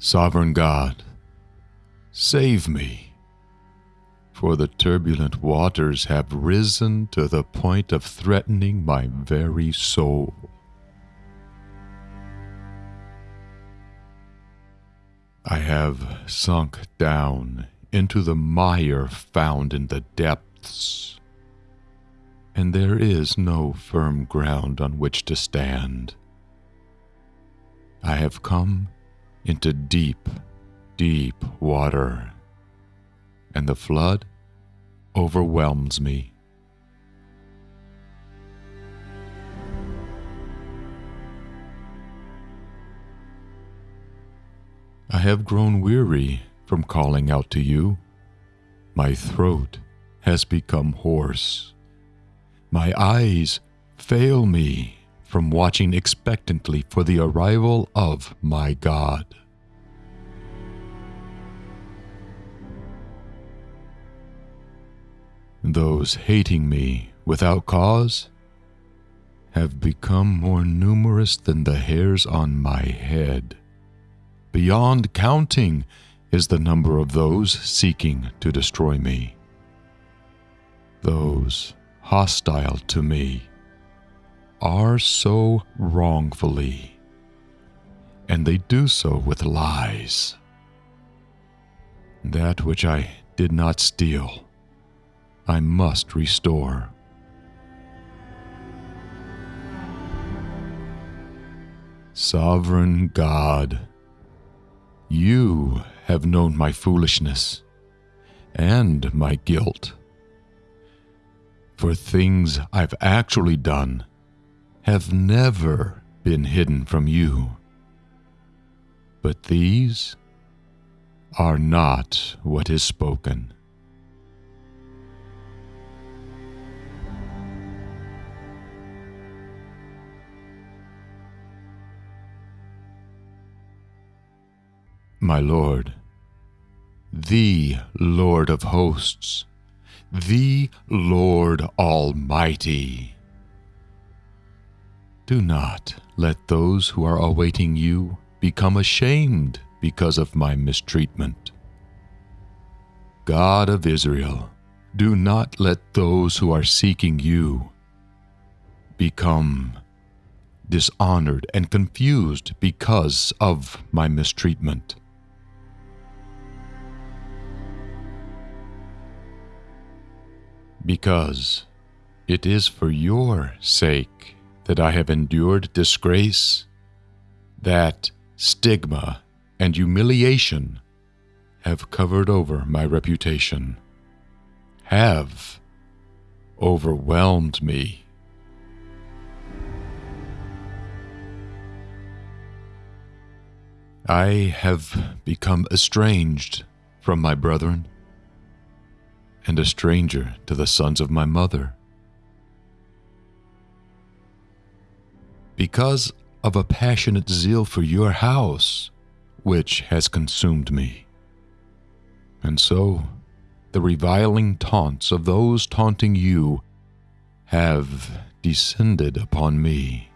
Sovereign God, save me, for the turbulent waters have risen to the point of threatening my very soul. I have sunk down into the mire found in the depths, and there is no firm ground on which to stand. I have come into deep, deep water, and the flood overwhelms me. I have grown weary from calling out to you. My throat has become hoarse. My eyes fail me from watching expectantly for the arrival of my God. Those hating me without cause have become more numerous than the hairs on my head. Beyond counting is the number of those seeking to destroy me. Those hostile to me are so wrongfully, and they do so with lies. That which I did not steal, I must restore. Sovereign God, you have known my foolishness and my guilt. For things I've actually done have never been hidden from you. But these are not what is spoken. My Lord, the Lord of hosts, the Lord Almighty do not let those who are awaiting you become ashamed because of my mistreatment. God of Israel, do not let those who are seeking you become dishonored and confused because of my mistreatment. Because it is for your sake that I have endured disgrace, that stigma and humiliation have covered over my reputation, have overwhelmed me. I have become estranged from my brethren and a stranger to the sons of my mother. Because of a passionate zeal for your house, which has consumed me. And so, the reviling taunts of those taunting you have descended upon me.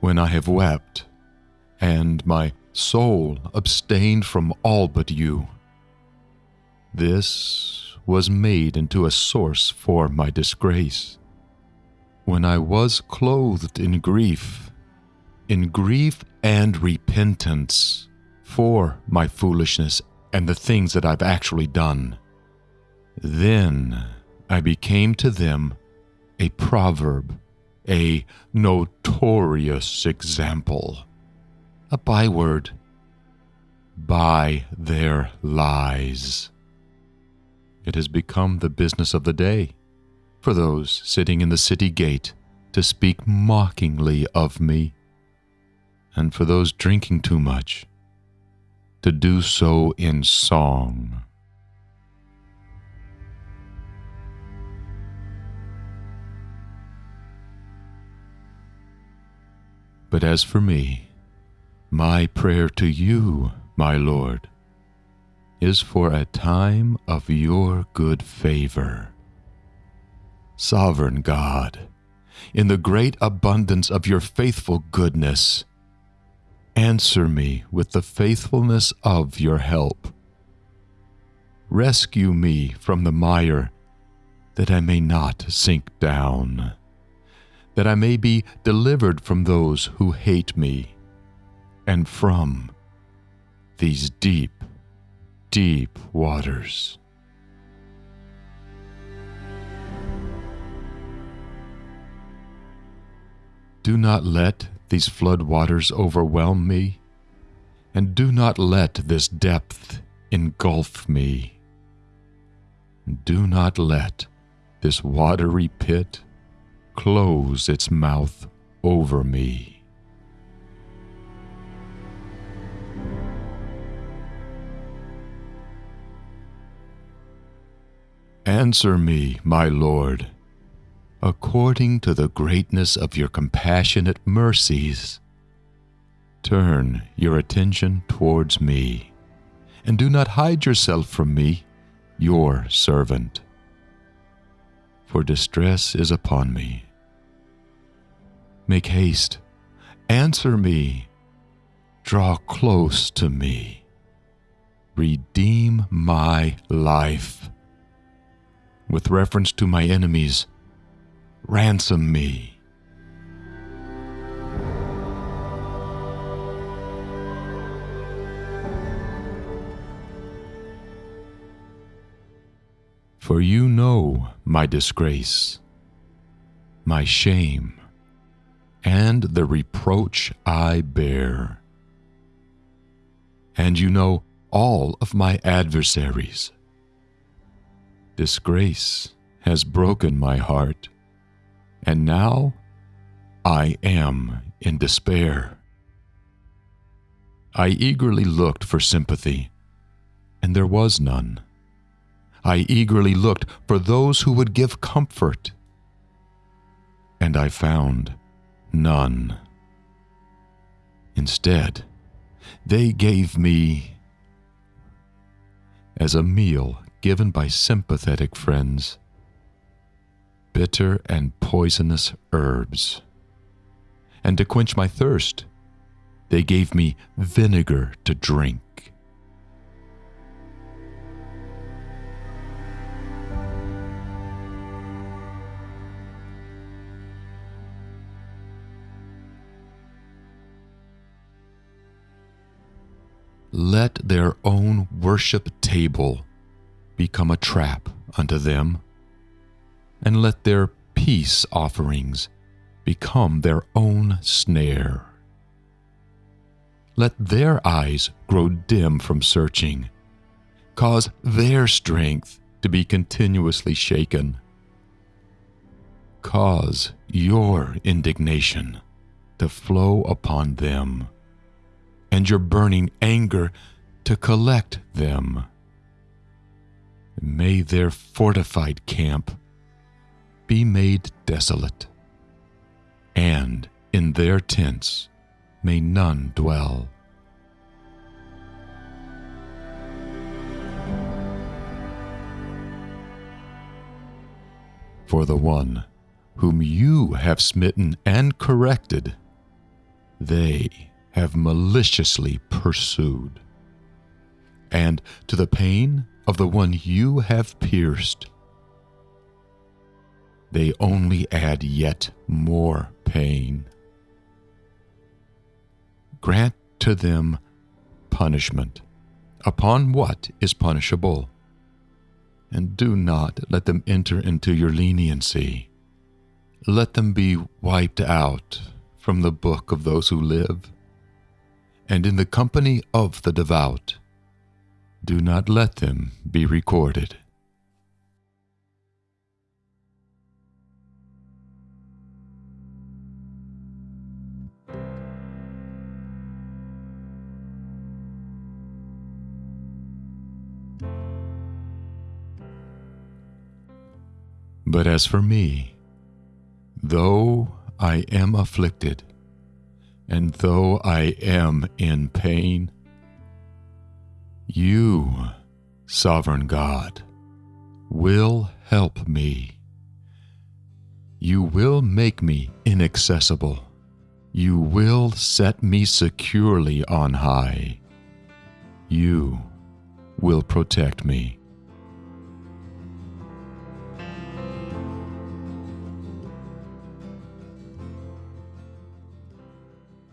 When I have wept, and my soul abstained from all but you, this was made into a source for my disgrace. When I was clothed in grief, in grief and repentance for my foolishness and the things that I've actually done, then I became to them a proverb, a notorious example, a byword by their lies. It has become the business of the day for those sitting in the city gate to speak mockingly of me, and for those drinking too much to do so in song. But as for me, my prayer to you, my Lord, is for a time of your good favor. Sovereign God, in the great abundance of your faithful goodness. Answer me with the faithfulness of your help. Rescue me from the mire, that I may not sink down, that I may be delivered from those who hate me, and from these deep, deep waters. Do not let these flood waters overwhelm me, and do not let this depth engulf me. Do not let this watery pit close its mouth over me. Answer me, my Lord according to the greatness of your compassionate mercies. Turn your attention towards me, and do not hide yourself from me, your servant. For distress is upon me. Make haste, answer me, draw close to me, redeem my life. With reference to my enemies, ransom me. For you know my disgrace, my shame, and the reproach I bear. And you know all of my adversaries. Disgrace has broken my heart and now I am in despair. I eagerly looked for sympathy, and there was none. I eagerly looked for those who would give comfort, and I found none. Instead, they gave me, as a meal given by sympathetic friends, bitter and poisonous herbs. And to quench my thirst, they gave me vinegar to drink. Let their own worship table become a trap unto them and let their peace offerings become their own snare. Let their eyes grow dim from searching, cause their strength to be continuously shaken. Cause your indignation to flow upon them, and your burning anger to collect them. May their fortified camp be made desolate, and in their tents may none dwell. For the one whom you have smitten and corrected, they have maliciously pursued. And to the pain of the one you have pierced, they only add yet more pain. Grant to them punishment upon what is punishable, and do not let them enter into your leniency. Let them be wiped out from the book of those who live, and in the company of the devout. Do not let them be recorded. But as for me, though I am afflicted, and though I am in pain, you, sovereign God, will help me. You will make me inaccessible. You will set me securely on high. You will protect me.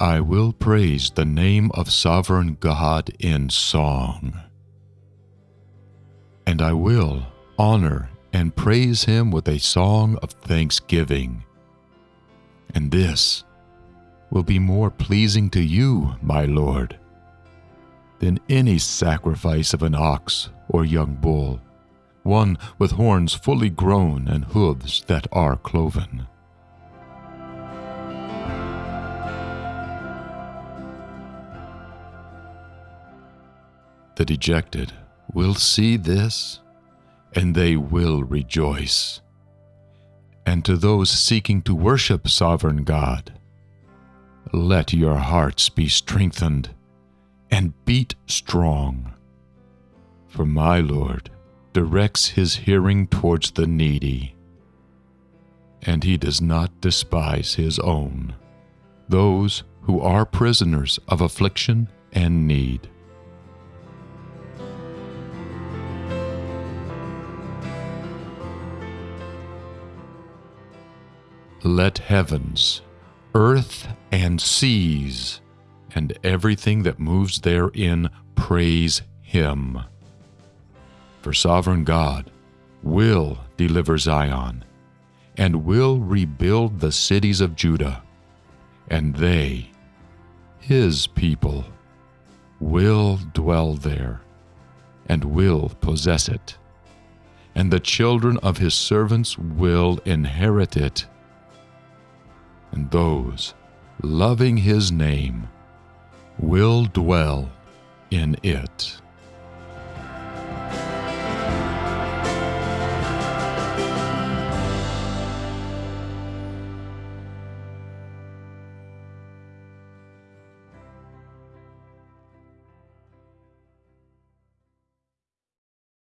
I will praise the name of sovereign God in song. And I will honor and praise him with a song of thanksgiving. And this will be more pleasing to you, my Lord, than any sacrifice of an ox or young bull, one with horns fully grown and hooves that are cloven. The dejected will see this, and they will rejoice. And to those seeking to worship sovereign God, let your hearts be strengthened and beat strong. For my Lord directs his hearing towards the needy, and he does not despise his own, those who are prisoners of affliction and need. Let heavens, earth, and seas, and everything that moves therein praise Him. For sovereign God will deliver Zion, and will rebuild the cities of Judah, and they, His people, will dwell there, and will possess it, and the children of His servants will inherit it and those loving his name will dwell in it.